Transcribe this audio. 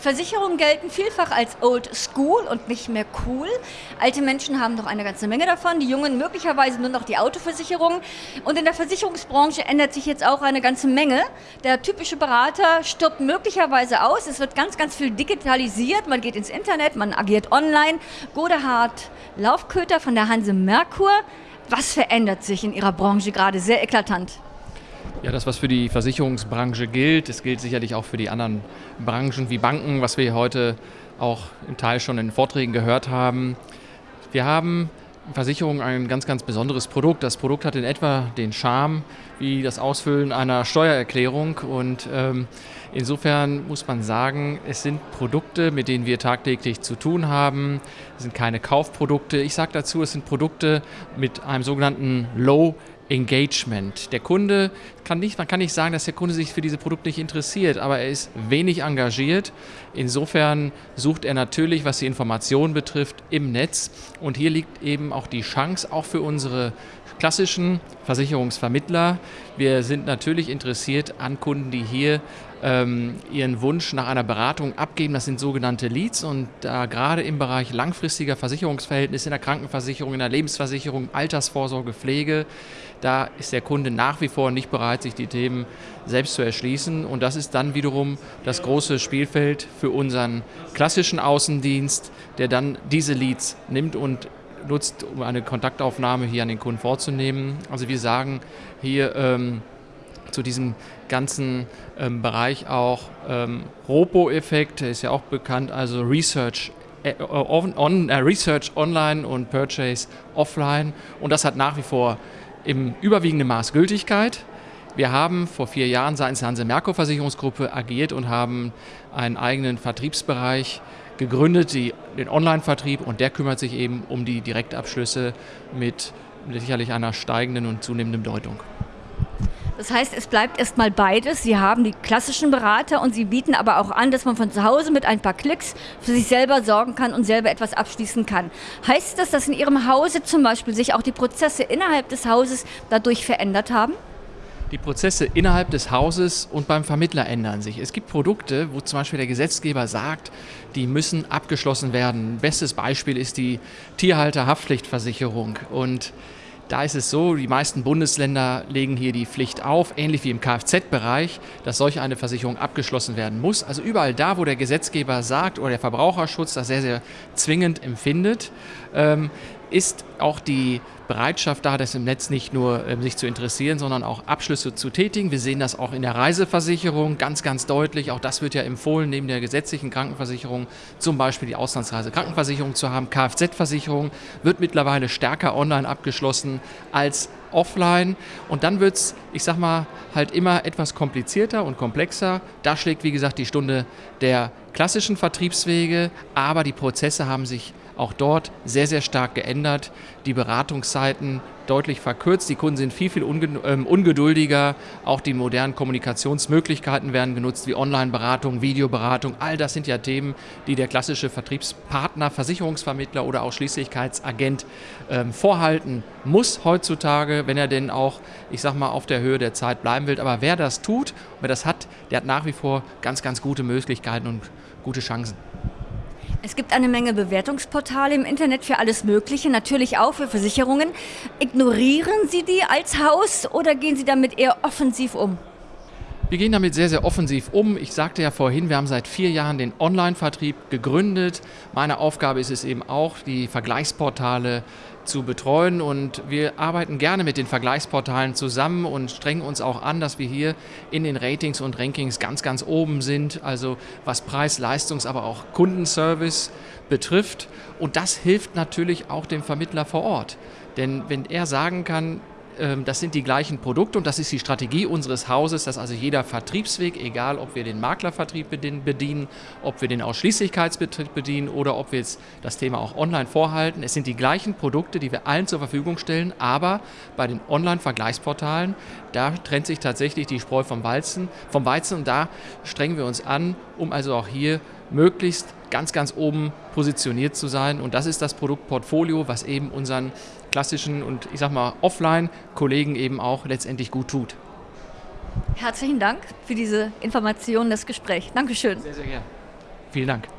Versicherungen gelten vielfach als old school und nicht mehr cool. Alte Menschen haben doch eine ganze Menge davon, die Jungen möglicherweise nur noch die Autoversicherung. Und in der Versicherungsbranche ändert sich jetzt auch eine ganze Menge. Der typische Berater stirbt möglicherweise aus. Es wird ganz, ganz viel digitalisiert. Man geht ins Internet, man agiert online. Godehard Laufköter von der Hanse Merkur. Was verändert sich in Ihrer Branche gerade sehr eklatant? Ja, das, was für die Versicherungsbranche gilt, das gilt sicherlich auch für die anderen Branchen wie Banken, was wir heute auch im Teil schon in Vorträgen gehört haben. Wir haben Versicherung ein ganz, ganz besonderes Produkt. Das Produkt hat in etwa den Charme wie das Ausfüllen einer Steuererklärung und ähm, insofern muss man sagen, es sind Produkte, mit denen wir tagtäglich zu tun haben. Es sind keine Kaufprodukte. Ich sage dazu, es sind Produkte mit einem sogenannten Low Engagement. Der Kunde kann nicht, man kann nicht sagen, dass der Kunde sich für diese Produkte nicht interessiert, aber er ist wenig engagiert. Insofern sucht er natürlich, was die Information betrifft, im Netz. Und hier liegt eben auch die Chance, auch für unsere klassischen Versicherungsvermittler. Wir sind natürlich interessiert an Kunden, die hier ähm, ihren Wunsch nach einer Beratung abgeben. Das sind sogenannte Leads und da gerade im Bereich langfristiger Versicherungsverhältnisse in der Krankenversicherung, in der Lebensversicherung, Altersvorsorge, Pflege, da ist der Kunde nach wie vor nicht bereit, sich die Themen selbst zu erschließen und das ist dann wiederum das große Spielfeld für unseren klassischen Außendienst, der dann diese Leads nimmt und nutzt, um eine Kontaktaufnahme hier an den Kunden vorzunehmen. Also wir sagen hier ähm, zu diesem ganzen ähm, Bereich auch ähm, Ropo-Effekt, der ist ja auch bekannt, also Research äh, on, on, äh, Research online und Purchase offline. Und das hat nach wie vor im überwiegenden Maß Gültigkeit. Wir haben vor vier Jahren seitens der Hanse Merkur Versicherungsgruppe agiert und haben einen eigenen Vertriebsbereich gegründet, die, den Online-Vertrieb, und der kümmert sich eben um die Direktabschlüsse mit sicherlich einer steigenden und zunehmenden Bedeutung. Das heißt, es bleibt erstmal beides. Sie haben die klassischen Berater und Sie bieten aber auch an, dass man von zu Hause mit ein paar Klicks für sich selber sorgen kann und selber etwas abschließen kann. Heißt das, dass in Ihrem Hause zum Beispiel sich auch die Prozesse innerhalb des Hauses dadurch verändert haben? Die Prozesse innerhalb des Hauses und beim Vermittler ändern sich. Es gibt Produkte, wo zum Beispiel der Gesetzgeber sagt, die müssen abgeschlossen werden. Bestes Beispiel ist die Tierhalterhaftpflichtversicherung. Und da ist es so, die meisten Bundesländer legen hier die Pflicht auf, ähnlich wie im Kfz-Bereich, dass solch eine Versicherung abgeschlossen werden muss. Also überall da, wo der Gesetzgeber sagt oder der Verbraucherschutz das sehr, sehr zwingend empfindet, ähm, ist auch die Bereitschaft da, das im Netz nicht nur äh, sich zu interessieren, sondern auch Abschlüsse zu tätigen. Wir sehen das auch in der Reiseversicherung ganz, ganz deutlich. Auch das wird ja empfohlen, neben der gesetzlichen Krankenversicherung zum Beispiel die Auslandsreise-Krankenversicherung zu haben. Kfz-Versicherung wird mittlerweile stärker online abgeschlossen als offline. Und dann wird es, ich sag mal, halt immer etwas komplizierter und komplexer. Da schlägt, wie gesagt, die Stunde der klassischen Vertriebswege, aber die Prozesse haben sich auch dort sehr, sehr stark geändert. Die Beratungszeiten deutlich verkürzt. Die Kunden sind viel, viel ähm, ungeduldiger. Auch die modernen Kommunikationsmöglichkeiten werden genutzt, wie Online-Beratung, Videoberatung. All das sind ja Themen, die der klassische Vertriebspartner, Versicherungsvermittler oder auch Schließlichkeitsagent ähm, vorhalten muss heutzutage, wenn er denn auch, ich sag mal, auf der Höhe der Zeit bleiben will. Aber wer das tut, wer das hat, der hat nach wie vor ganz, ganz gute Möglichkeiten und gute Chancen. Es gibt eine Menge Bewertungsportale im Internet für alles Mögliche, natürlich auch für Versicherungen. Ignorieren Sie die als Haus oder gehen Sie damit eher offensiv um? Wir gehen damit sehr, sehr offensiv um. Ich sagte ja vorhin, wir haben seit vier Jahren den Online-Vertrieb gegründet. Meine Aufgabe ist es eben auch, die Vergleichsportale zu betreuen. Und wir arbeiten gerne mit den Vergleichsportalen zusammen und strengen uns auch an, dass wir hier in den Ratings und Rankings ganz, ganz oben sind. Also was Preis, Leistungs-, aber auch Kundenservice betrifft. Und das hilft natürlich auch dem Vermittler vor Ort. Denn wenn er sagen kann, das sind die gleichen Produkte und das ist die Strategie unseres Hauses, dass also jeder Vertriebsweg, egal ob wir den Maklervertrieb bedienen, ob wir den Ausschließlichkeitsbetrieb bedienen oder ob wir jetzt das Thema auch online vorhalten, es sind die gleichen Produkte, die wir allen zur Verfügung stellen, aber bei den Online-Vergleichsportalen, da trennt sich tatsächlich die Spreu vom Weizen, vom Weizen und da strengen wir uns an, um also auch hier möglichst ganz, ganz oben positioniert zu sein. Und das ist das Produktportfolio, was eben unseren klassischen und ich sag mal Offline-Kollegen eben auch letztendlich gut tut. Herzlichen Dank für diese Information, das Gespräch. Dankeschön. Sehr, sehr gerne. Vielen Dank.